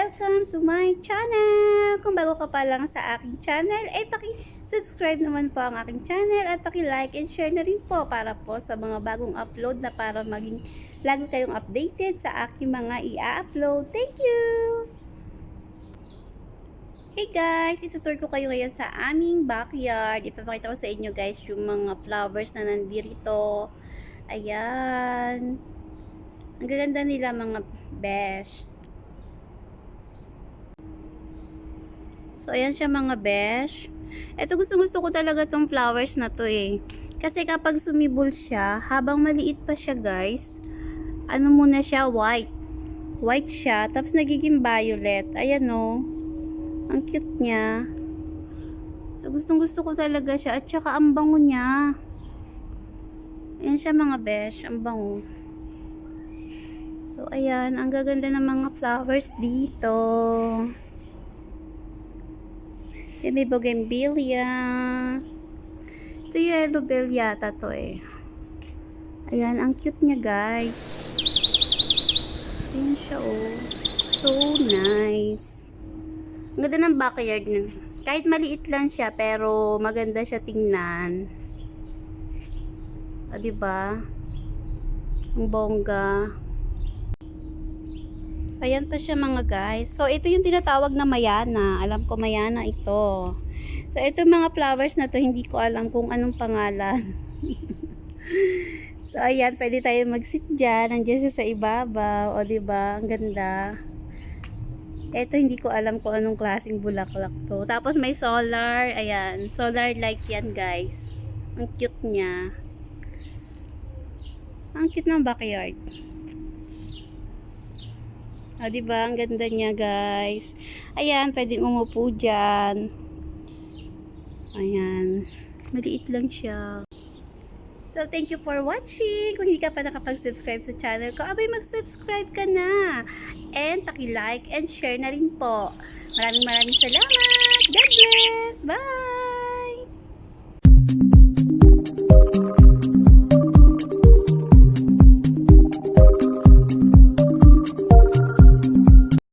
Welcome to my channel! Kung bago ka pa lang sa aking channel, ay paki-subscribe naman po ang aking channel at paki-like and share na rin po para po sa mga bagong upload na para maging lagi kayong updated sa aking mga i-upload. Thank you! Hey guys, itutur ko kayo ngayon sa aming backyard. Ipapakita ko sa inyo guys yung mga flowers na nandito. Ayan. Ang gaganda nila mga besh. So, ayan siya mga besh. Ito gusto gusto ko talaga tong flowers na to eh. Kasi kapag sumibol siya, habang maliit pa siya guys, ano muna siya, white. White siya, tapos nagiging violet. Ayan o. Ang cute niya. So, gustong gusto ko talaga siya. At saka ang bango niya. Ayan siya mga besh. Ang bango. So, ayan. Ang gaganda ng mga flowers dito. Yan, may bougainvillea. Ito yung yellow yata to eh. Ayan, ang cute niya guys. Ayan siya oh. So nice. Ang ganda ng backyard niya. Kahit maliit lang siya, pero maganda siya tingnan. O, diba? Ang bongga. Ayan pa siya mga guys. So, ito yung tinatawag na mayana. Alam ko mayana ito. So, ito mga flowers na to, hindi ko alam kung anong pangalan. so, ayan, pwede tayo mag-sit dyan. Nandiyan siya sa ibabaw. O, diba? Ang ganda. Ito, hindi ko alam kung anong klaseng bulaklak to. Tapos, may solar. Ayan. Solar light yan, guys. Ang cute niya. Ang cute ng backyard. Ah, di ba? Ang ganda niya, guys. Ayan, pwedeng umupo dyan. Ayan. Maliit lang siya. So, thank you for watching. Kung hindi ka pa nakapag-subscribe sa channel ko, abay mag-subscribe ka na. And paki-like and share na rin po. Maraming maraming salamat.